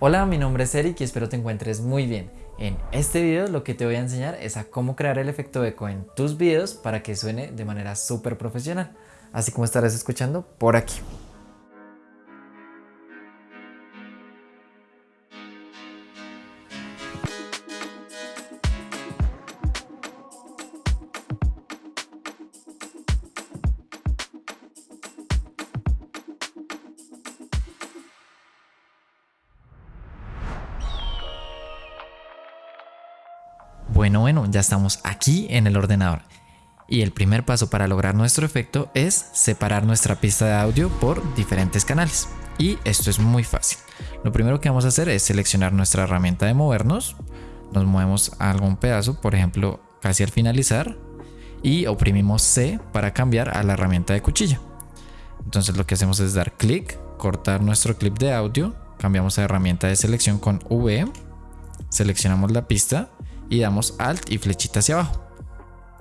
Hola, mi nombre es Eric y espero te encuentres muy bien. En este video lo que te voy a enseñar es a cómo crear el efecto eco en tus videos para que suene de manera súper profesional, así como estarás escuchando por aquí. Bueno, bueno, ya estamos aquí en el ordenador. Y el primer paso para lograr nuestro efecto es separar nuestra pista de audio por diferentes canales. Y esto es muy fácil. Lo primero que vamos a hacer es seleccionar nuestra herramienta de movernos. Nos movemos a algún pedazo, por ejemplo, casi al finalizar. Y oprimimos C para cambiar a la herramienta de cuchilla. Entonces lo que hacemos es dar clic, cortar nuestro clip de audio, cambiamos a herramienta de selección con V, seleccionamos la pista y damos Alt y flechita hacia abajo.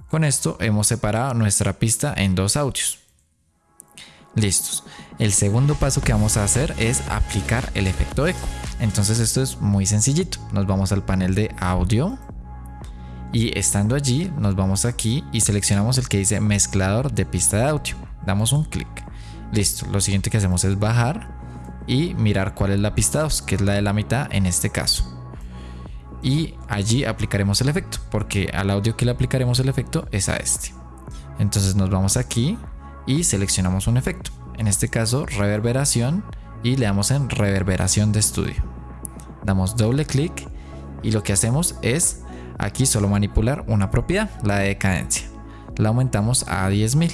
Con esto hemos separado nuestra pista en dos audios. Listos. El segundo paso que vamos a hacer es aplicar el efecto eco. Entonces esto es muy sencillito. Nos vamos al panel de audio y estando allí nos vamos aquí y seleccionamos el que dice mezclador de pista de audio. Damos un clic. Listo. Lo siguiente que hacemos es bajar y mirar cuál es la pista 2, que es la de la mitad en este caso y allí aplicaremos el efecto porque al audio que le aplicaremos el efecto es a este. Entonces nos vamos aquí y seleccionamos un efecto. En este caso reverberación y le damos en reverberación de estudio. Damos doble clic y lo que hacemos es aquí solo manipular una propiedad la de decadencia. La aumentamos a 10.000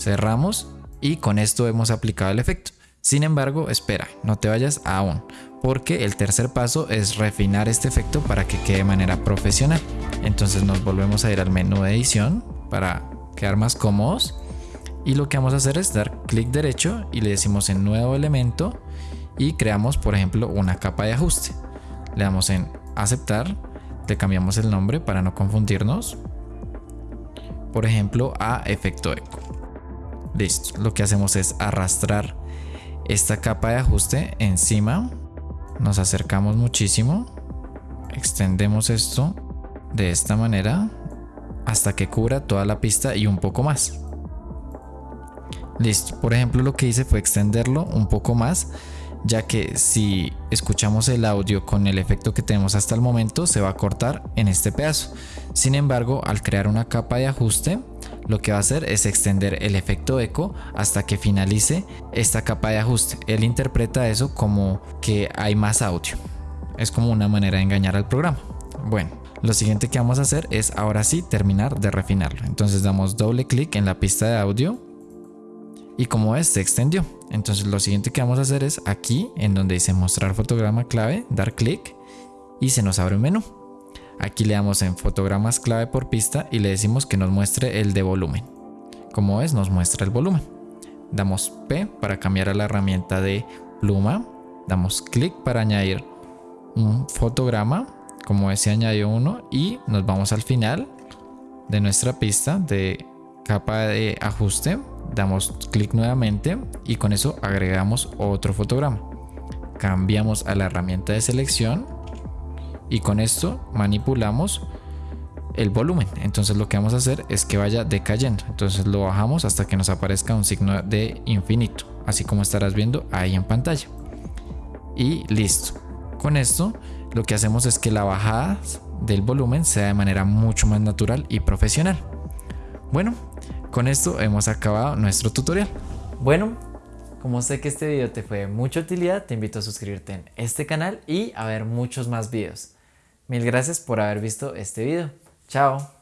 cerramos y con esto hemos aplicado el efecto. Sin embargo, espera, no te vayas aún, porque el tercer paso es refinar este efecto para que quede de manera profesional. Entonces nos volvemos a ir al menú de edición para quedar más cómodos y lo que vamos a hacer es dar clic derecho y le decimos en nuevo elemento y creamos por ejemplo una capa de ajuste. Le damos en aceptar, le cambiamos el nombre para no confundirnos, por ejemplo a efecto eco. Listo, lo que hacemos es arrastrar esta capa de ajuste encima. Nos acercamos muchísimo. Extendemos esto de esta manera hasta que cubra toda la pista y un poco más. Listo, por ejemplo lo que hice fue extenderlo un poco más ya que si escuchamos el audio con el efecto que tenemos hasta el momento se va a cortar en este pedazo. Sin embargo, al crear una capa de ajuste, lo que va a hacer es extender el efecto eco hasta que finalice esta capa de ajuste. Él interpreta eso como que hay más audio. Es como una manera de engañar al programa. Bueno, lo siguiente que vamos a hacer es ahora sí terminar de refinarlo. Entonces damos doble clic en la pista de audio y como ves se extendió. Entonces lo siguiente que vamos a hacer es aquí en donde dice mostrar fotograma clave, dar clic y se nos abre un menú. Aquí le damos en fotogramas clave por pista y le decimos que nos muestre el de volumen. Como ves nos muestra el volumen. Damos P para cambiar a la herramienta de pluma. Damos clic para añadir un fotograma. Como ves se añadió uno y nos vamos al final de nuestra pista de capa de ajuste damos clic nuevamente y con eso agregamos otro fotograma. Cambiamos a la herramienta de selección y con esto manipulamos el volumen. Entonces lo que vamos a hacer es que vaya decayendo. Entonces lo bajamos hasta que nos aparezca un signo de infinito, así como estarás viendo ahí en pantalla. Y listo. Con esto lo que hacemos es que la bajada del volumen sea de manera mucho más natural y profesional. Bueno, con esto hemos acabado nuestro tutorial. Bueno, como sé que este video te fue de mucha utilidad, te invito a suscribirte en este canal y a ver muchos más videos. Mil gracias por haber visto este video. Chao.